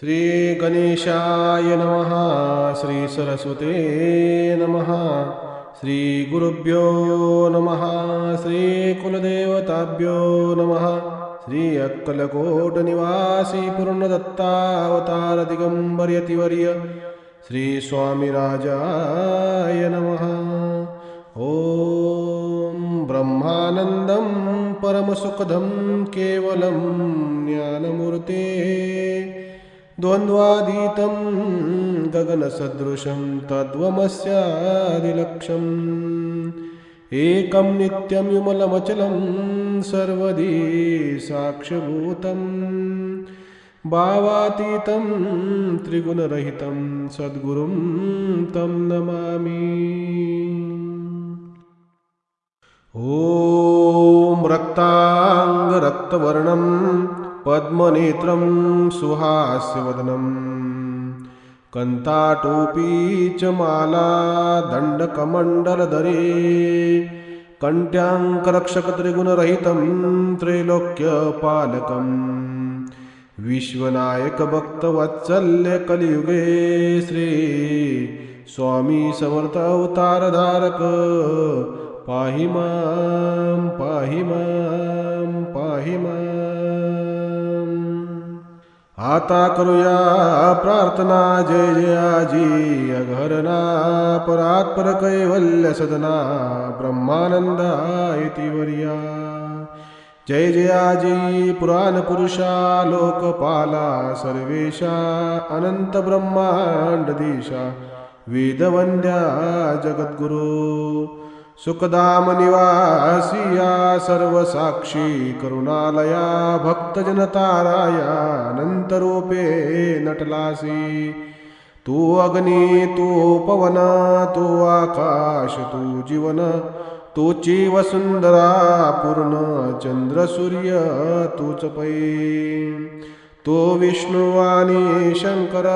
श्रीगणेशाय नमः श्रीसरस्वते नमः श्रीगुरुभ्यो नमः श्रीकुलदेवताभ्यो नमः श्री अक्कलकोटनिवासी पूर्णदत्तावतार दिगंबर्यतिवर्य श्रीस्वामिराजाय नमः। ॐ ब्रह्मानन्दं परमसुखदं केवलं ज्ञानमूर्ते द्वन्द्वादीतं गगनसदृशं तद्वमस्यादिलक्षम्। एकं नित्यं विमलमचलं सर्वदी साक्ष्यभूतं भावातीतं त्रिगुणरहितं सद्गुरुं तं नमामि। ॐ रक्ताङ्गरक्तवर्णम् पद्मनेत्रं सुहास्यवदनं। कन्ताटोपी च माला दण्डकमण्डलधरे कण्ट्याङ्करक्षकत्रिगुणरहितं त्रैलोक्यपालकम् विश्वनायकभक्तवत्सल्यकलियुगे श्री स्वामी समर्थ अवतारधारक पाहि मां पाहि मां पाहि मां। आता करूया प्रार्थना जय जयाजी अघरना परात्पर कैवल्य सदना ब्रह्मानंदा इति वर्या. जय जयाजी पुराण पुरुषा लोकपाला सर्वेशा अनंत ब्रह्मांड दिशा वेदवंद्या जगद्गुरू. सुखदाम निवासिया सर्व साक्षी करुणालया भक्तजनताराया अनंतरूपे नटलासी। तू अग्नी तू पवन तू आकाश तू जीवन तूची वसुंधरा पूर्ण चंद्र सूर्य तूच पै तू विष्णु आणि शंकर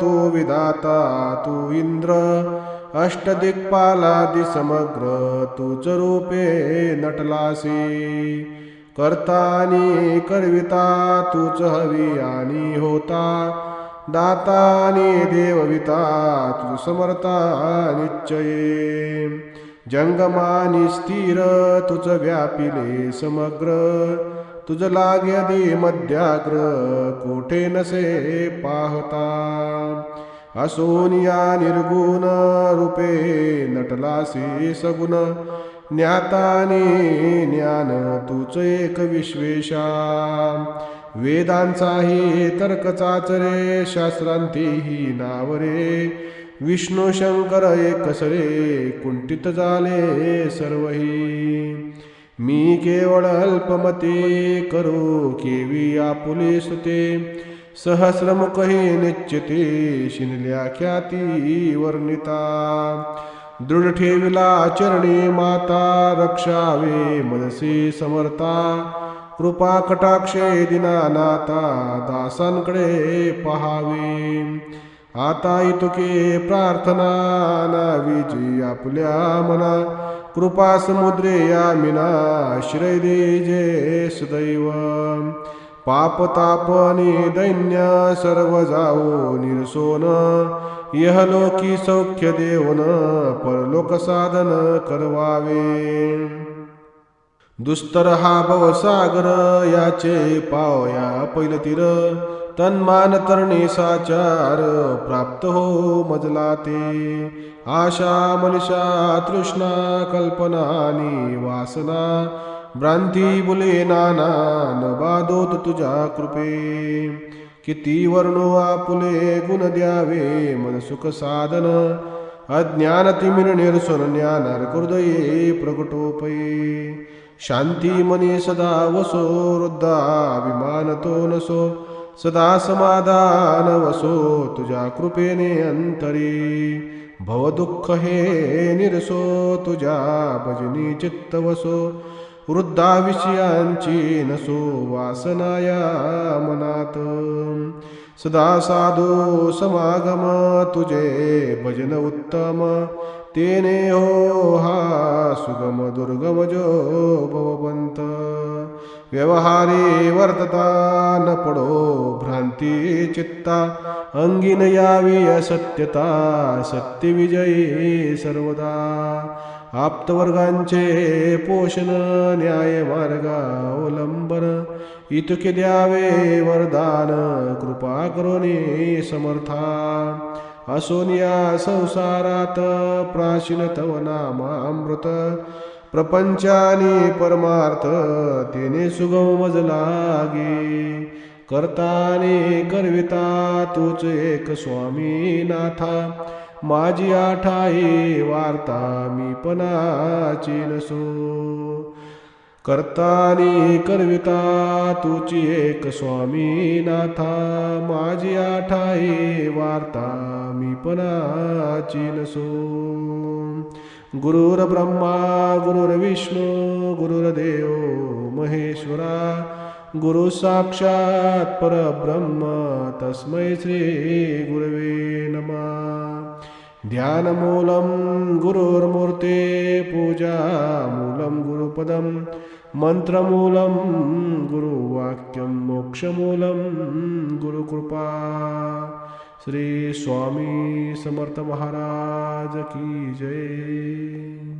तू विधाता तू इंद्र अष्टदिक्पालादि समग्र तूच रूपे नटलासी। करतानी करविता तूच हवी आणि होता। दातानी देवविता तू समर्था निश्चये। जंगमानी स्थिर तुझ व्यापिले समग्र। तुझ लाग्यदी मध्याग्र कोठे नसे पाहता। असोनिया निर्गुण रूपे नटलासी सगुण ज्ञाताने ज्ञान तूच एक विश्वेशा. वेदांचाही तर्कचाच रे शास्त्रांतीही नावरे. विष्णू शंकर एकसरे कुंठित झाले सर्वही. मी केवळ अल्पमते करू केवी आपुले सुते सहस्रमुख हे निश्चिते शिनल्या ख्याती वर्णिता। दृढ ठेविला चरणी माता रक्षावे मनसे समर्था कृपा कटाक्षे दिनानाता दासांकडे पहावे। आता इतुके प्रार्थना नावीजी आपल्या मना। कृपा समुद्रे यामिना श्रय दे जे सदैव। पाप तापनी दैन्य सर्व जाओ निरसोन यहलोकी सौख्य देवन परलोक साधन करवावे. दुस्तर हा भवसागर याचे पावया पैलतीर तन्मान तरणे साचार प्राप्त हो मजला ते आशा मनिषा तृष्णा कल्पनानी वासना भ्रांती बुले नाना न बाधोत तुझ्या कृपे. किती वर्णो आपुले गुण द्यावे मन सुख साधन. अज्ञान तिमिर निरसन ज्ञानार हृदये प्रकटोपये शांती मने सदा वसो वृद्धा अभिमान तो नसो. सदा समाधान वसो तुझ्या कृपेने अंतरी. भवदुःख हे निरसो तुझ्या भजनी चित्त वसो. वृद्धा विषयांची नसो वासनाया मनात. सदा साधू समागम तुझे भजन उत्तम। तेने हो हा सुगम दुर्गम जो भवबंत व्यवहारी वर्तता न पडो भ्रांती चित्ता। अंगीन यावी असत्यता सत्यविजयी सर्वदा। आप्तवर्गांचे पोषण न्याय मार्गावलंबन इतके द्यावे वरदान कृपा करोनी समर्था असोनिया संसारात प्राचीन तव नामामृत प्रपंचानी परमार्थ तेने सुगम मज लागे करताने करविता तूच एक स्वामी नाथा माझी आठाई वार्ता मी पणाची नसो. करतानी करविता तुची एक स्वामी नाथा माझी आठाई वार्ता मी पणाची नसो गुरुर्ब्रह्मा गुरुर्विष्णू गुरुर्देव महेश्वरा गुरु साक्षात परब्रह्म तस्मै श्री गुरवे नमा. ध्यानमूलं गुरुर्मूर्ते पूजामूलं गुरुपदं मन्त्रमूलं गुरुवाक्यं मोक्षमूलं गुरुकृपा। श्री स्वामी समर्थ महाराज की जय।